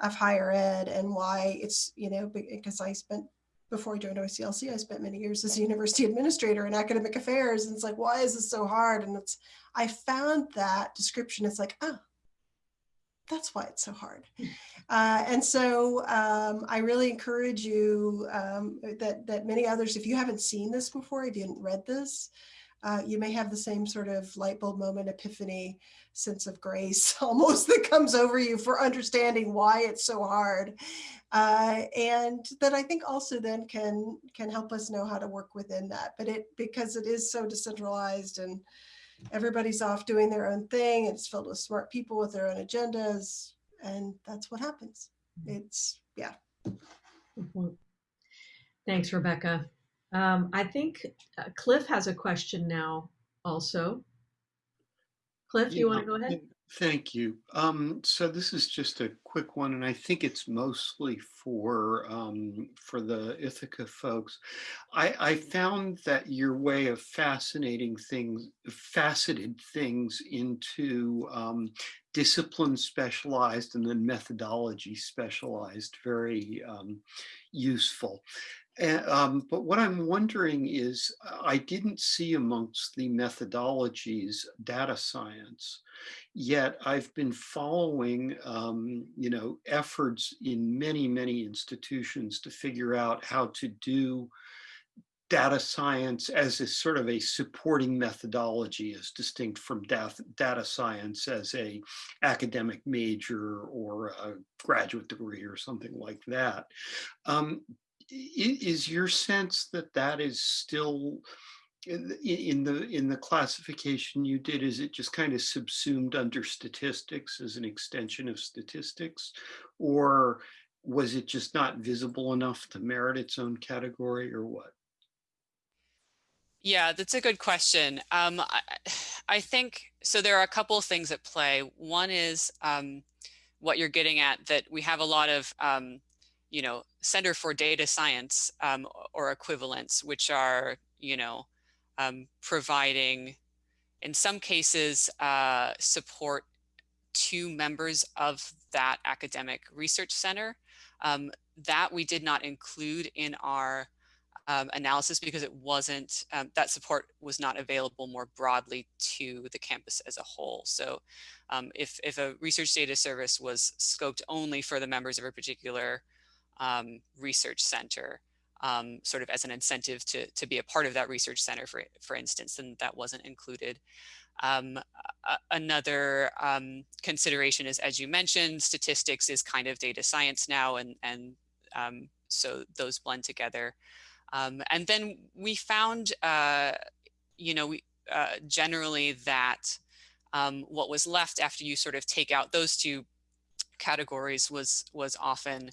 of higher ed and why it's, you know, because I spent before I joined OCLC, I spent many years as a university administrator in academic affairs. And it's like, why is this so hard? And it's, I found that description. It's like, oh, that's why it's so hard. Uh, and so um, I really encourage you um, that, that many others, if you haven't seen this before, if you haven't read this, uh, you may have the same sort of light bulb moment, epiphany, sense of grace almost that comes over you for understanding why it's so hard. Uh, and that I think also then can can help us know how to work within that. But it because it is so decentralized and everybody's off doing their own thing. It's filled with smart people with their own agendas. And that's what happens. It's, yeah. Thanks, Rebecca. Um, I think uh, Cliff has a question now also. Cliff, do you want to go ahead? Thank you. Um, so this is just a quick one, and I think it's mostly for um, for the Ithaka folks. I, I found that your way of fascinating things, faceted things into um, discipline specialized and then methodology specialized, very um, useful. Um, but what I'm wondering is, uh, I didn't see amongst the methodologies data science, yet I've been following, um, you know, efforts in many, many institutions to figure out how to do data science as a sort of a supporting methodology as distinct from data, data science as a academic major or a graduate degree or something like that. Um, is your sense that that is still in the in the classification you did is it just kind of subsumed under statistics as an extension of statistics? Or was it just not visible enough to merit its own category or what? Yeah that's a good question. Um, I, I, think so there are a couple of things at play. One is um, what you're getting at that we have a lot of um, you know, Center for Data Science um, or equivalents, which are, you know, um, providing, in some cases, uh, support to members of that academic research center. Um, that we did not include in our um, analysis because it wasn't, um, that support was not available more broadly to the campus as a whole. So um, if, if a research data service was scoped only for the members of a particular um, research center, um, sort of as an incentive to, to be a part of that research center, for, for instance, and that wasn't included. Um, another um, consideration is, as you mentioned, statistics is kind of data science now, and, and um, so those blend together. Um, and then we found, uh, you know, we, uh, generally that what was left after you sort of take out those two categories was was often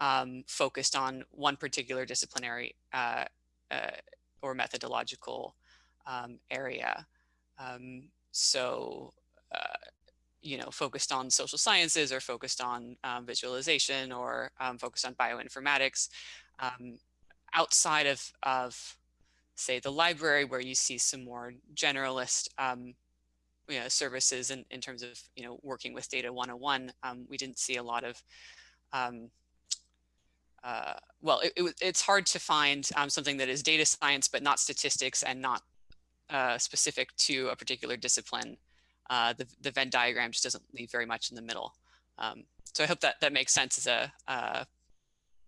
um, focused on one particular disciplinary uh, uh, or methodological um, area. Um, so, uh, you know, focused on social sciences or focused on um, visualization or um, focused on bioinformatics um, outside of, of, say, the library where you see some more generalist you know, services in, in terms of, you know, working with data 101, we didn't see a lot of um, uh, well, it, it, it's hard to find um, something that is data science, but not statistics and not uh, specific to a particular discipline. Uh, the, the Venn diagram just doesn't leave very much in the middle. Um, so I hope that that makes sense as a uh,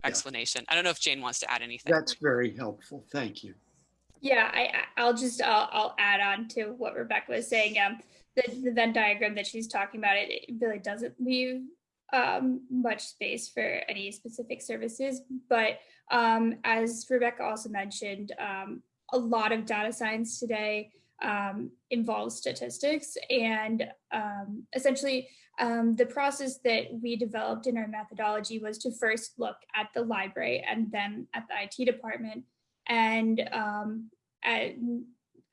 explanation. Yeah. I don't know if Jane wants to add anything. That's very helpful. Thank you. Yeah, I, I'll just, I'll, I'll add on to what Rebecca was saying. Um, the, the Venn diagram that she's talking about, it, it really doesn't leave um, much space for any specific services. But um, as Rebecca also mentioned, um, a lot of data science today um, involves statistics. And um, essentially, um, the process that we developed in our methodology was to first look at the library and then at the IT department. And at,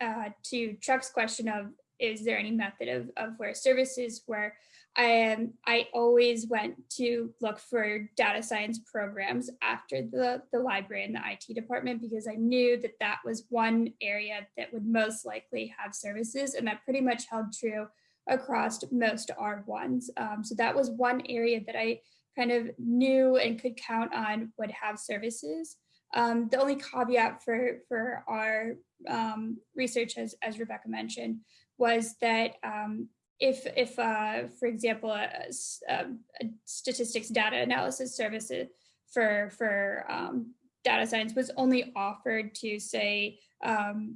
uh, to Chuck's question of, is there any method of, of where services were, I am, I always went to look for data science programs after the, the library and the IT department because I knew that that was one area that would most likely have services and that pretty much held true across most R1s. Um, so that was one area that I kind of knew and could count on would have services. Um, the only caveat for, for our um, research, as, as Rebecca mentioned, was that um, if, if uh, for example, a, a, a, statistics data analysis services for, for um, data science was only offered to say um,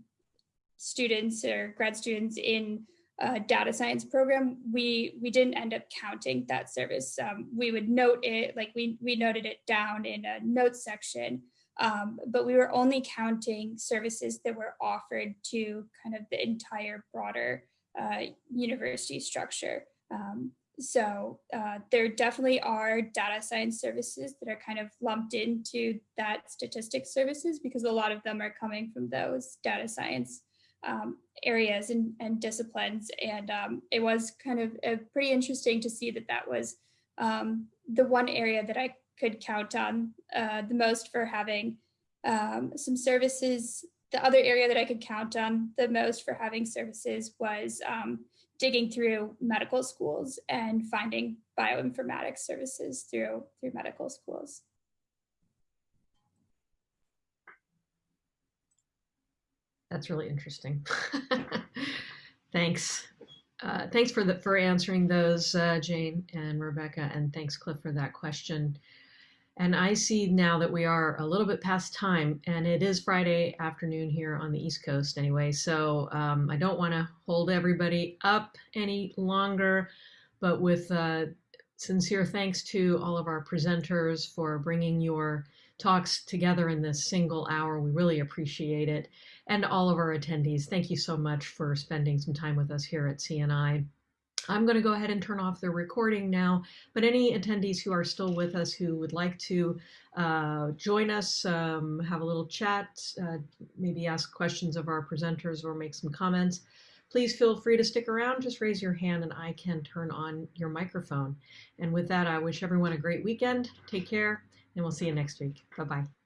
students or grad students in a data science program, we we didn't end up counting that service. Um, we would note it, like we, we noted it down in a notes section, um, but we were only counting services that were offered to kind of the entire broader uh, university structure. Um, so uh, there definitely are data science services that are kind of lumped into that statistics services because a lot of them are coming from those data science um, areas and, and, disciplines. And um, it was kind of uh, pretty interesting to see that that was um, the one area that I could count on uh, the most for having um, some services. The other area that I could count on the most for having services was um, digging through medical schools and finding bioinformatics services through through medical schools. That's really interesting. thanks. Uh, thanks for the for answering those, uh, Jane and Rebecca, and thanks, Cliff, for that question. And I see now that we are a little bit past time, and it is Friday afternoon here on the East Coast anyway. So um, I don't want to hold everybody up any longer, but with uh, sincere thanks to all of our presenters for bringing your talks together in this single hour. We really appreciate it and all of our attendees. Thank you so much for spending some time with us here at CNI. I'm going to go ahead and turn off the recording now, but any attendees who are still with us who would like to uh, join us, um, have a little chat, uh, maybe ask questions of our presenters or make some comments, please feel free to stick around. Just raise your hand and I can turn on your microphone. And with that, I wish everyone a great weekend. Take care, and we'll see you next week. Bye-bye.